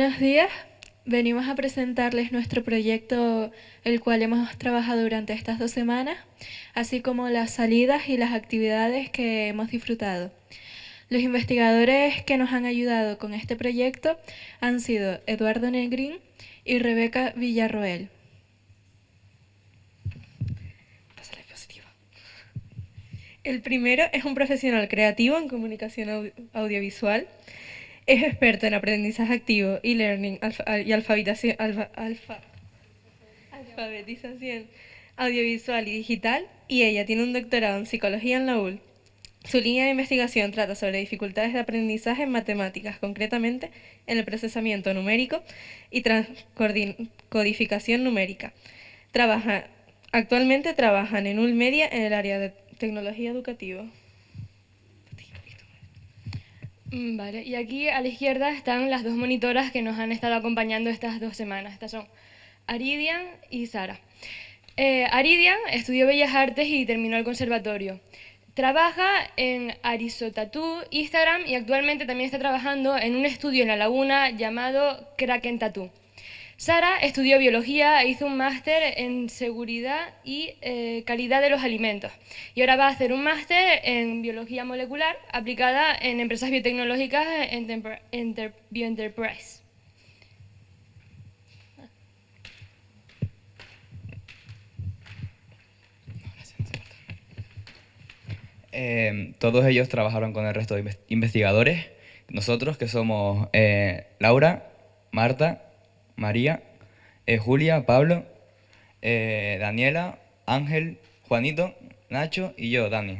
Buenos días. Venimos a presentarles nuestro proyecto, el cual hemos trabajado durante estas dos semanas, así como las salidas y las actividades que hemos disfrutado. Los investigadores que nos han ayudado con este proyecto han sido Eduardo Negrín y Rebeca Villarroel. El primero es un profesional creativo en comunicación audiovisual. Es experto en aprendizaje activo, e-learning y alfabetización, audiovisual y digital. Y ella tiene un doctorado en psicología en la UL. Su línea de investigación trata sobre dificultades de aprendizaje en matemáticas, concretamente en el procesamiento numérico y transcodificación numérica. Actualmente trabajan en Ulmedia en el área de tecnología educativa. Mm, vale, y aquí a la izquierda están las dos monitoras que nos han estado acompañando estas dos semanas. Estas son Aridian y Sara. Eh, Aridian estudió Bellas Artes y terminó el conservatorio. Trabaja en Arisotatú, Instagram y actualmente también está trabajando en un estudio en La Laguna llamado Kraken Tattoo. Sara estudió biología e hizo un máster en seguridad y eh, calidad de los alimentos. Y ahora va a hacer un máster en biología molecular aplicada en empresas biotecnológicas en Bioenterprise. Eh, todos ellos trabajaron con el resto de investigadores. Nosotros, que somos eh, Laura, Marta, María, eh, Julia, Pablo, Daniela, Ángel, Juanito, Nacho y yo, Dani.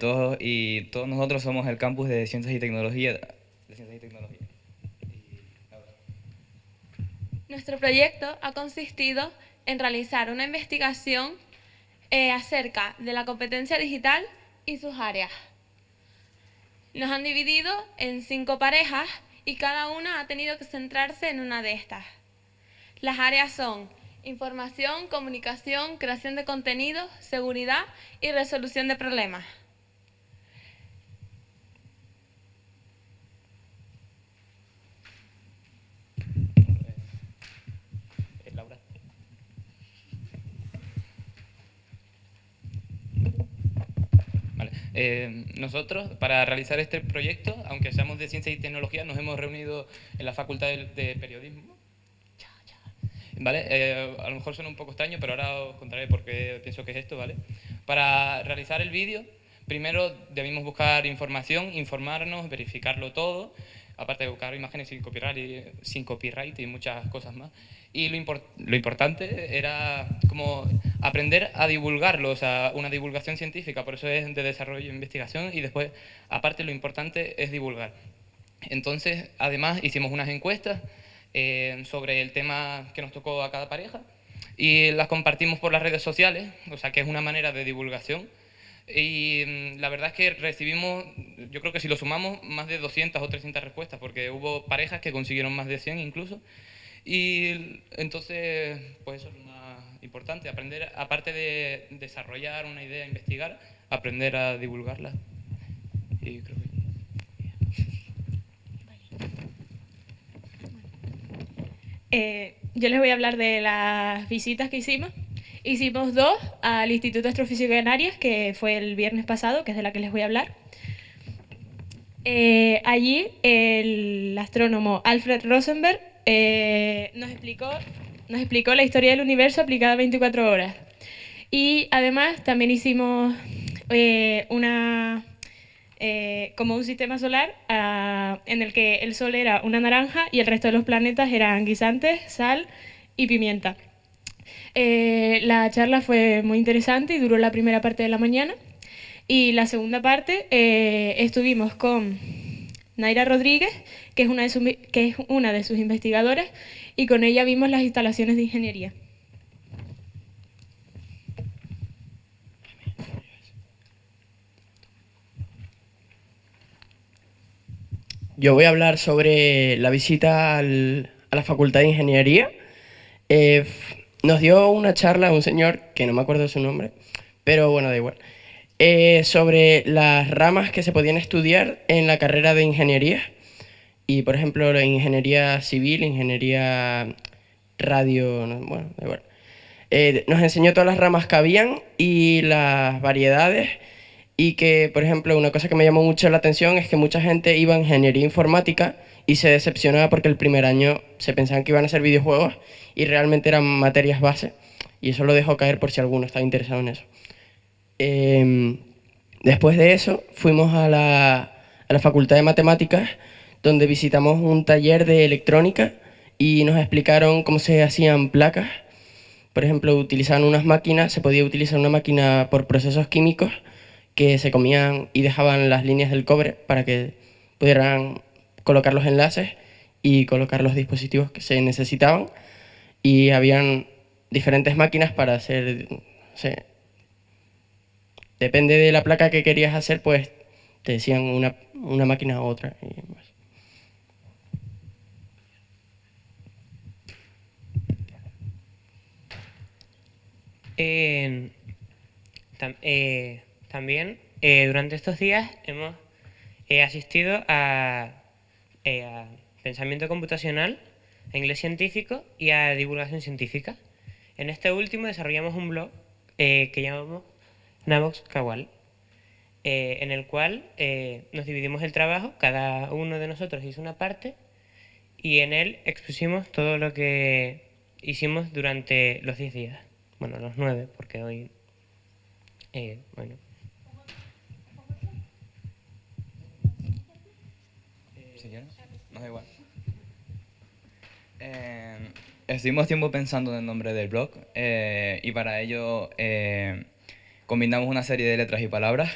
todos, y todos nosotros somos el campus de Ciencias y Tecnología. Nuestro proyecto ha consistido en realizar una investigación eh, acerca de la competencia digital y sus áreas. Nos han dividido en cinco parejas y cada una ha tenido que centrarse en una de estas. Las áreas son información, comunicación, creación de contenidos, seguridad y resolución de problemas. Eh, nosotros, para realizar este proyecto, aunque seamos de Ciencia y Tecnología, nos hemos reunido en la Facultad de, Periodismo. ¿Vale? Eh, a lo mejor suena un poco extraño, pero ahora os contaré por qué pienso que es esto. ¿vale? Para realizar el vídeo, primero debimos buscar información, informarnos, verificarlo todo, aparte de buscar imágenes sin copyright y, sin copyright y muchas cosas más. Y lo, lo importante era como aprender a divulgarlo, o sea, una divulgación científica, por eso es de desarrollo e investigación y después, aparte, lo importante es divulgar. Entonces, además, hicimos unas encuestas eh, sobre el tema que nos tocó a cada pareja y las compartimos por las redes sociales, o sea, que es una manera de divulgación y mm, la verdad es que recibimos, yo creo que si lo sumamos, más de 200 o 300 respuestas, porque hubo parejas que consiguieron más de 100 incluso. Y entonces, pues eso es lo más importante, aprender, aparte de desarrollar una idea, investigar, aprender a divulgarla. Eh, yo les voy a hablar de las visitas que hicimos. Hicimos dos al Instituto de Astrofísica de Canarias, que fue el viernes pasado, que es de la que les voy a hablar. Eh, allí el astrónomo Alfred Rosenberg eh, nos, explicó, nos explicó la historia del universo aplicada a 24 horas. Y además también hicimos eh, una, como un sistema solar ah, en el que el Sol era una naranja y el resto de los planetas eran guisantes, sal y pimienta. Eh, la charla fue muy interesante y duró la primera parte de la mañana. Y la segunda parte eh, estuvimos con Naira Rodríguez, que es, una de que es una de sus investigadoras, y con ella vimos las instalaciones de ingeniería. Yo voy a hablar sobre la visita a la Facultad de Ingeniería. Eh, nos dio una charla un señor, que no me acuerdo su nombre, pero bueno, da igual, eh, sobre las ramas que se podían estudiar en la carrera de ingeniería. Y por ejemplo, la ingeniería civil, ingeniería radio, no, bueno, da igual. Eh, nos enseñó todas las ramas que habían y las variedades y que, por ejemplo, una cosa que me llamó mucho la atención es que mucha gente iba a ingeniería informática y se decepcionaba porque el primer año se pensaban que iban a ser videojuegos y realmente eran materias base y eso lo dejó caer por si alguno estaba interesado en eso. Em, después de eso fuimos a la, a la Facultad de Matemáticas donde visitamos un taller de electrónica y nos explicaron cómo se hacían placas. Por ejemplo, utilizaban unas máquinas, se podía utilizar una máquina por procesos químicos que se comían y dejaban las líneas del cobre para que pudieran colocar los enlaces y colocar los dispositivos que se necesitaban. Y habían diferentes máquinas para hacer... depende de la placa que querías hacer, pues te decían una, una máquina u otra. Y Eh, también eh, durante estos días hemos eh, asistido a, a, pensamiento computacional, a inglés científico y a divulgación científica. En este último desarrollamos un blog que llamamos Navox Kawal, en el cual nos dividimos el trabajo, cada uno de nosotros hizo una parte y en él expusimos todo lo que hicimos durante los 10 días. Bueno, los 9, porque hoy... bueno, nos da igual. Eh, estuvimos tiempo pensando en el nombre del blog eh, y para ello eh, combinamos una serie de letras y palabras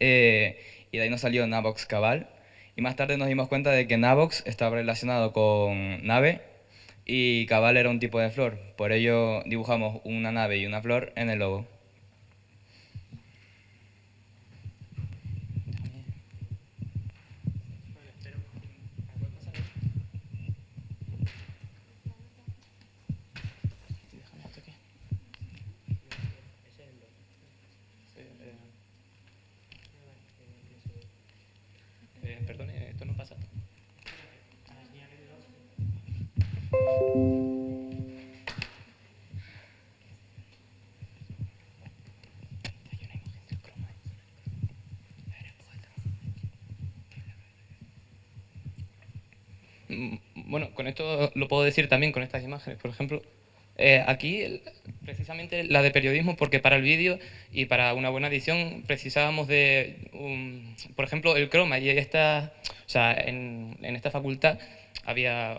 y de ahí nos salió Navox Cabal y más tarde nos dimos cuenta de que Navox estaba relacionado con nave y Cabal era un tipo de flor, por ello dibujamos una nave y una flor en el logo. Bueno, con esto lo puedo decir también con estas imágenes. Por ejemplo, eh, aquí precisamente la de periodismo, porque para el vídeo y para una buena edición precisábamos de, por ejemplo, el croma. Y esta, o sea, en, esta facultad había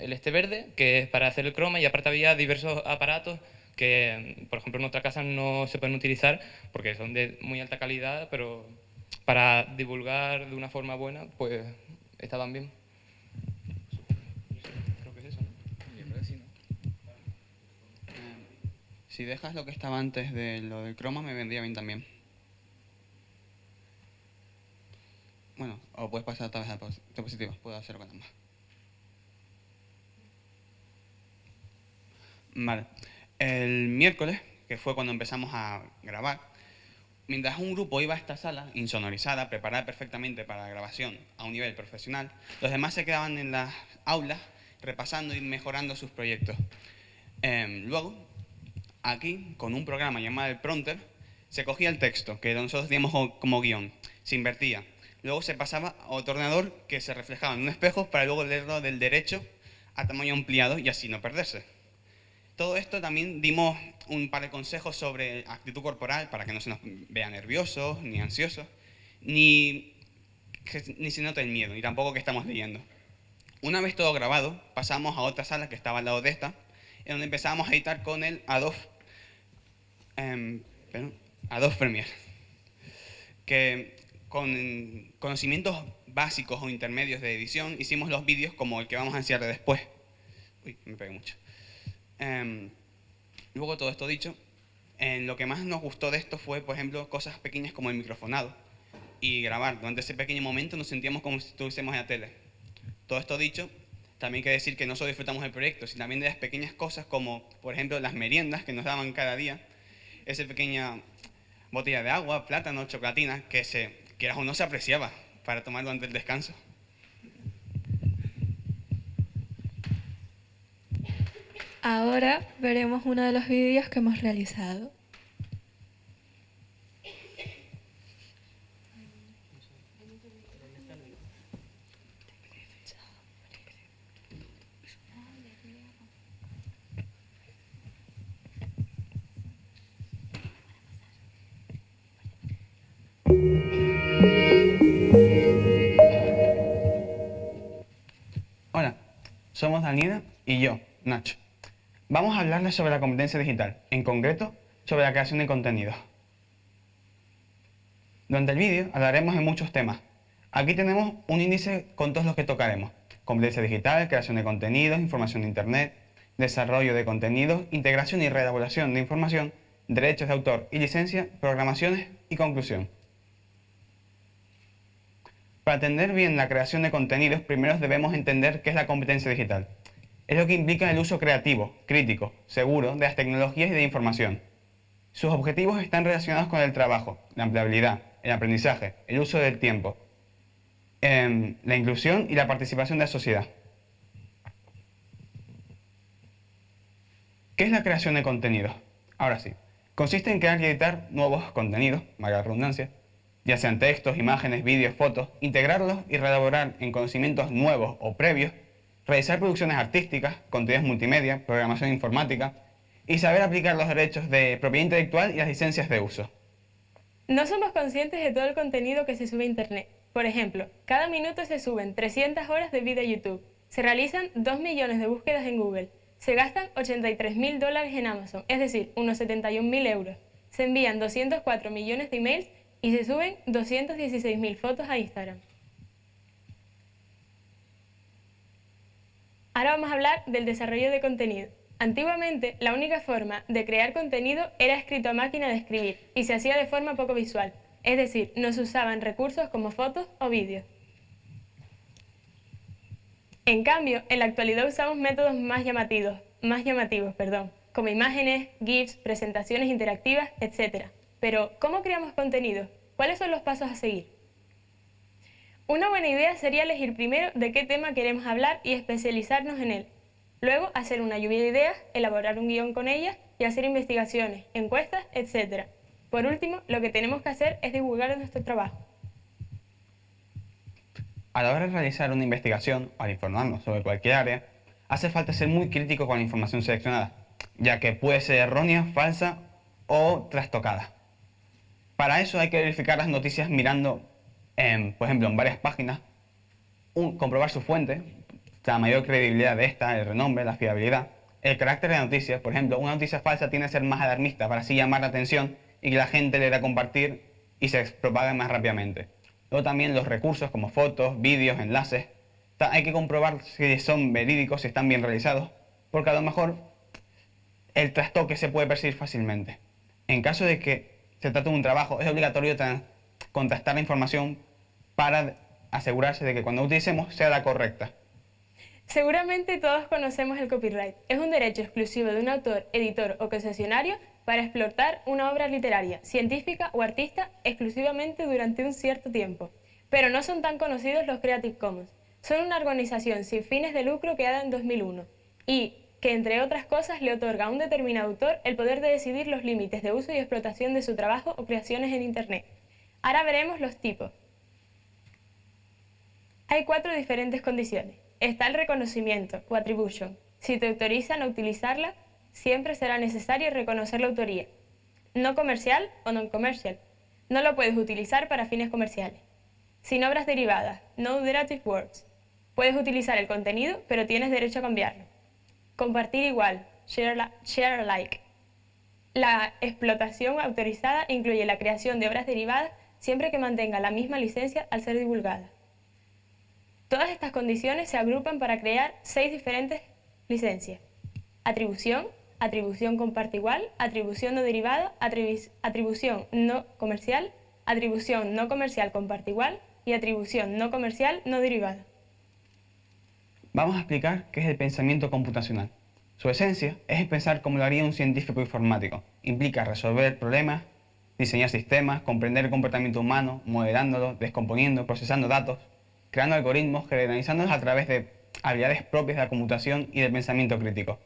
el este verde, que es para hacer el croma, y aparte había diversos aparatos que, por ejemplo, en nuestra casa no se pueden utilizar porque son de muy alta calidad, pero para divulgar de una forma buena, pues estaban bien. Si dejas lo que estaba antes de lo del croma, me vendría bien también. Bueno, o puedes pasar otra vez a diapositivas, puedo hacerlo con ambas. El miércoles, que fue cuando empezamos a grabar, mientras un grupo iba a esta sala, insonorizada, preparada perfectamente para la grabación a un nivel profesional, los demás se quedaban en las aulas repasando y mejorando sus proyectos. Em, luego, aquí, con un programa llamado el prompter, se cogía el texto, que nosotros teníamos como guion, se invertía. Luego se pasaba a otro ordenador que se reflejaba en un espejo para luego leerlo del derecho a tamaño ampliado y así no perderse. Todo esto también dimos un par de consejos sobre actitud corporal para que no se nos vea nerviosos ni ansiosos, ni, ni se note el miedo, ni tampoco que estamos leyendo. Una vez todo grabado, pasamos a otra sala que estaba al lado de esta, en donde empezamos a editar con el Adobe, eh, Adobe Premiere, que con conocimientos básicos o intermedios de edición hicimos los vídeos como el que vamos a enseñar después. Uy, me pegué mucho. Eh, luego todo esto dicho, en lo que más nos gustó de esto fue, por ejemplo, cosas pequeñas como el microfonado y grabar. Durante ese pequeño momento nos sentíamos como si estuviésemos en la tele. Todo esto dicho, también que decir que no solo disfrutamos del proyecto, sino también de las pequeñas cosas como, por ejemplo, las meriendas que nos daban cada día, esa pequeña botella de agua, plátano, chocolatina, que, se, que o no se apreciaba para tomar durante el descanso. Ahora veremos uno de los vídeos que hemos realizado. Hola, somos Daniela y yo, Nacho. Vamos a hablarles sobre la competencia digital, en concreto sobre la creación de contenidos. Durante el vídeo hablaremos de muchos temas. Aquí tenemos un índice con todos los que tocaremos. Competencia digital, creación de contenidos, información de Internet, desarrollo de contenidos, integración y reelaboración de información, derechos de autor y licencia, programaciones y conclusión. Para entender bien la creación de contenidos, primero debemos entender qué es la competencia digital. Es lo que implica el uso creativo, crítico, seguro de las tecnologías y de información. Sus objetivos están relacionados con el trabajo, la empleabilidad, el aprendizaje, el uso del tiempo, em, la inclusión y la participación de la sociedad. ¿Qué es la creación de contenidos? Ahora sí, consiste en crear y editar nuevos contenidos, la redundancia, ya sean textos, imágenes, vídeos, fotos, integrarlos y reelaborar en conocimientos nuevos o previos, realizar producciones artísticas, contenidos multimedia, programación informática y saber aplicar los derechos de propiedad intelectual y las licencias de uso. No somos conscientes de todo el contenido que se sube a Internet. Por ejemplo, cada minuto se suben 300 horas de vídeo a YouTube, se realizan 2 millones de búsquedas en Google, se gastan 83 mil dólares en Amazon, es decir, unos 71 mil euros, se envían 204 millones de emails y se suben 216.000 fotos a Instagram. Ahora vamos a hablar del desarrollo de contenido. Antiguamente, la única forma de crear contenido era escrito a máquina de escribir y se hacía de forma poco visual, es decir, no se usaban recursos como fotos o vídeos. En cambio, en la actualidad usamos métodos más llamativos, más llamativos perdón, como imágenes, GIFs, presentaciones interactivas, etc. Pero, ¿cómo creamos contenido? ¿Cuáles son los pasos a seguir? Una buena idea sería elegir primero de qué tema queremos hablar y especializarnos en él. Luego, hacer una lluvia de ideas, elaborar un guion con ellas y hacer investigaciones, encuestas, etc. Por último, lo que tenemos que hacer es divulgar nuestro trabajo. A la hora de realizar una investigación al informarnos sobre cualquier área, hace falta ser muy crítico con la información seleccionada, ya que puede ser errónea, falsa o trastocada. Para eso hay que verificar las noticias mirando, por ejemplo, en varias páginas, comprobar su fuente, la mayor credibilidad de esta, el renombre, la fiabilidad, el carácter de la noticia. Por ejemplo, una noticia falsa tiene que ser más alarmista para así llamar la atención y que la gente le dé a compartir y se propague más rápidamente. Luego también los recursos como fotos, vídeos, enlaces. Hay que comprobar si son verídicos, si están bien realizados, porque a lo mejor el trastoque se puede percibir fácilmente. En caso de que se trata de un trabajo, es obligatorio contrastar la información para asegurarse de que cuando utilicemos sea la correcta. Seguramente todos conocemos el copyright. Es un derecho exclusivo de un autor, editor o concesionario para explotar una obra literaria, científica o artista exclusivamente durante un cierto tiempo. Pero no son tan conocidos los Creative Commons. Son una organización sin fines de lucro creada en 2001 y que entre otras cosas le otorga a un determinado autor el poder de decidir los límites de uso y explotación de su trabajo o creaciones en Internet. Ahora veremos los tipos. Hay cuatro diferentes condiciones. Está el reconocimiento o attribution. Si te autorizan a utilizarla, siempre será necesario reconocer la autoría. No comercial o non-commercial. No lo puedes utilizar para fines comerciales. Sin obras derivadas, no derivative works. Puedes utilizar el contenido, pero tienes derecho a cambiarlo. Compartir igual, share, alike. La explotación autorizada incluye la creación de obras derivadas siempre que mantenga la misma licencia al ser divulgada. Todas estas condiciones se agrupan para crear seis diferentes licencias. Atribución, atribución comparte igual, atribución no derivada, atribución no comercial, atribución no comercial comparte igual y atribución no comercial no derivada. Vamos a explicar qué es el pensamiento computacional. Su esencia es pensar como lo haría un científico informático. Implica resolver problemas, diseñar sistemas, comprender el comportamiento humano, modelándolo, descomponiendo, procesando datos, creando algoritmos, generalizándolos a través de habilidades propias de la computación y del pensamiento crítico.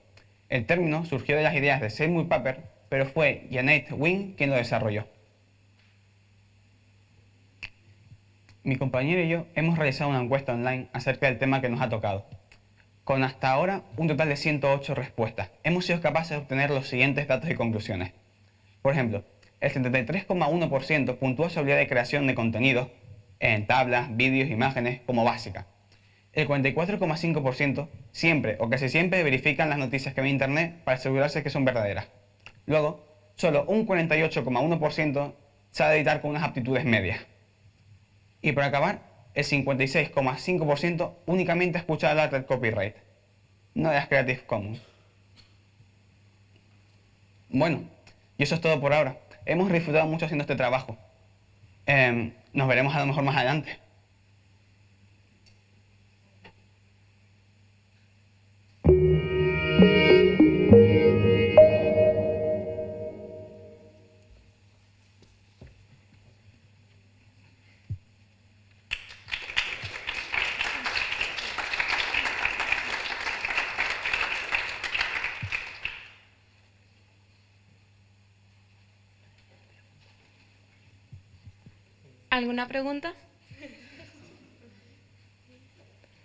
El término surgió de las ideas de Seymour Papert, pero fue Janet Wynne quien lo desarrolló. Mi compañero y yo hemos realizado una encuesta online acerca del tema que nos ha tocado. Con hasta ahora un total de 108 respuestas, hemos sido capaces de obtener los siguientes datos y conclusiones. Por ejemplo, el 73,1% puntúa su habilidad de creación de contenidos en tablas, vídeos, imágenes como básica. El 44,5% siempre o casi siempre verifican las noticias que ve en internet para asegurarse que son verdaderas. Luego, solo un 48,1% sabe editar con unas aptitudes medias. Y para acabar, el 56,5% únicamente escucha hablar del copyright, no de las Creative Commons. Bueno, y eso es todo por ahora. Hemos disfrutado mucho haciendo este trabajo. Em, nos veremos a lo mejor más adelante. ¿Alguna pregunta?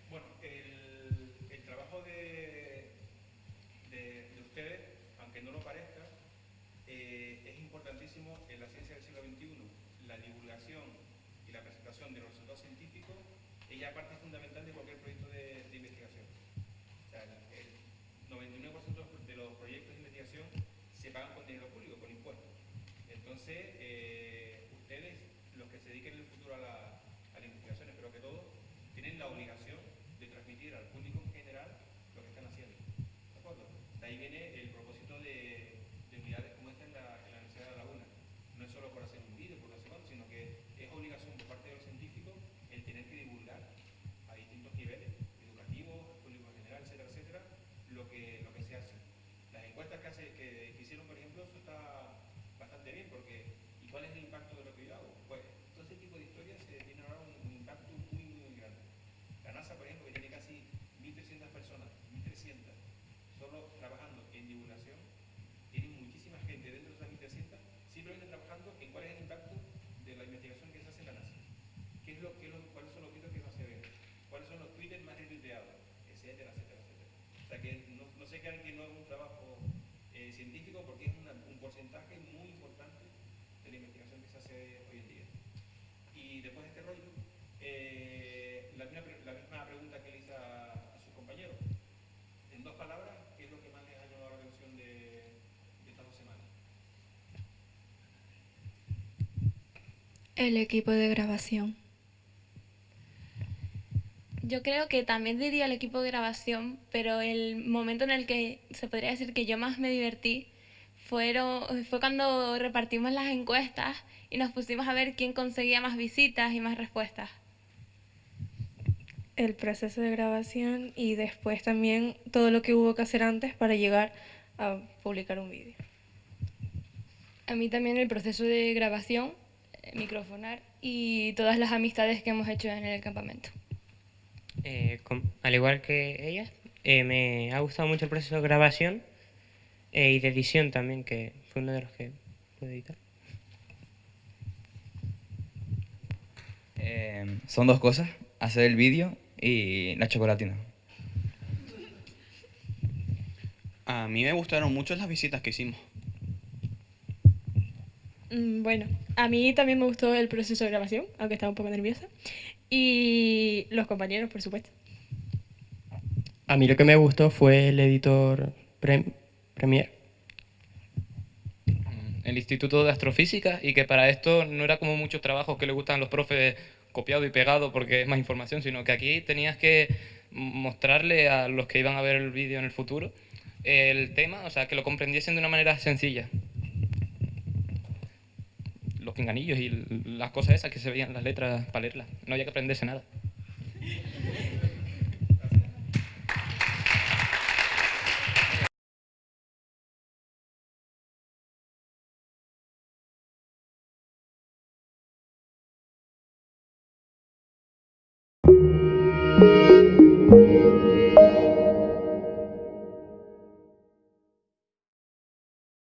Bueno, el, trabajo de, de, de ustedes, aunque no lo parezca, eh, es importantísimo en la ciencia del siglo XXI. La divulgación y la presentación de los resultados científicos es ya parte fundamental de cualquier proyecto de, de investigación. O sea, el, el 99% de los proyectos de investigación se pagan con dinero público, con impuestos. Entonces, eh, se dediquen en el futuro a la, a la investigación, espero que todos, tienen la obligación de transmitir al público en general lo que están haciendo. ¿De acuerdo? De ahí viene el propósito de, de unidades como esta en la, en la Universidad de La Laguna. No es solo por hacer un vídeo, por sé cuánto, sino que es obligación por parte de los científicos el tener que divulgar a distintos niveles, educativos, público en general, etcétera, etcétera, lo que, lo que se hace. Las encuestas que, hace, que, que hicieron, por ejemplo, eso está bastante bien, porque ¿y cuál es el impacto de lo que yo hago? Pues todo ese tipo de historias se tienen ahora un, un impacto muy, muy, muy grande. La NASA, por ejemplo, que tiene casi 1.300 personas, 1.300, solo trabajando en divulgación, tiene muchísima gente dentro de esas 1.300 simplemente trabajando en cuál es el impacto de la investigación que se hace en la NASA. ¿Qué es lo, qué es lo, ¿Cuáles son los vídeos que más se ven? ¿Cuáles son los tweets más retuiteados? Etcétera, etcétera, etcétera. O sea que no, no se crean que no es un trabajo eh, científico porque es un porcentaje muy importante de la investigación que se hace hoy en día. Y después de este rollo, eh, la, misma, la misma pregunta que le hice a, a sus compañeros. En dos palabras, ¿qué es lo que más les ha llamado la atención de estas dos semanas? El equipo de grabación. Yo creo que también diría el equipo de grabación, pero el momento en el que se podría decir que yo más me divertí fueron, fue cuando repartimos las encuestas y nos pusimos a ver quién conseguía más visitas y más respuestas. el proceso de grabación y después también todo lo que hubo que hacer antes para llegar a publicar un vídeo. A mí también el proceso de grabación, eh, microfonar y todas las amistades que hemos hecho en el campamento. Eh, al igual que ellas, eh, me ha gustado mucho el proceso de grabación eh, y de edición también, que fue uno de los que pude editar. Eh, son dos cosas, hacer el vídeo y la chocolatina. A mí me gustaron mucho las visitas que hicimos. Mm, Bueno, a mí también me gustó el proceso de grabación, aunque estaba un poco nerviosa. Y los compañeros, por supuesto. A mí lo que me gustó fue el editor Prem- Premiere. el Instituto de Astrofísica y que para esto no era como muchos trabajos que le gustan a los profes copiado y pegado porque es más información, sino que aquí tenías que mostrarle a los que iban a ver el vídeo en el futuro el tema, o sea, que lo comprendiesen de una manera sencilla. Los pinganillos y las cosas esas que se veían las letras para leerlas. No había que aprenderse nada.